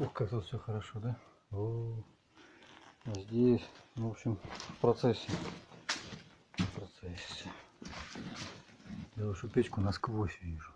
Ух, как тут все хорошо, да? О, а здесь, в общем, в процессе. В процессе. Я вашу печку насквозь вижу.